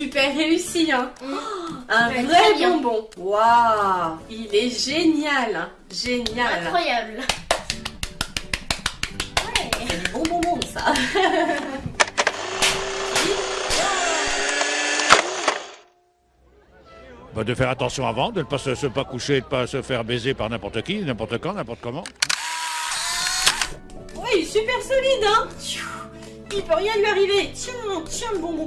Super réussi, hein mm. oh, Un vrai bonbon. Waouh Il est génial, hein. génial. Incroyable. Ouais. C'est du bon bonbon, ça. Bah, de faire attention avant, de ne pas se, pas coucher, de ne pas se faire baiser par n'importe qui, n'importe quand, n'importe comment. Ouais, il est super solide, hein Il peut rien lui arriver. Tiens, tiens le bonbon.